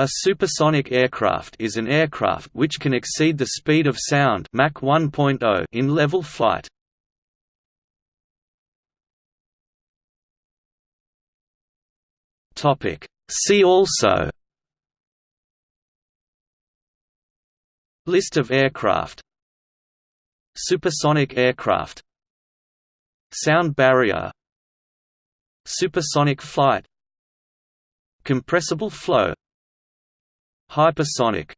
A supersonic aircraft is an aircraft which can exceed the speed of sound Mach 1.0 in level flight. Topic See also List of aircraft Supersonic aircraft Sound barrier Supersonic flight Compressible flow Hypersonic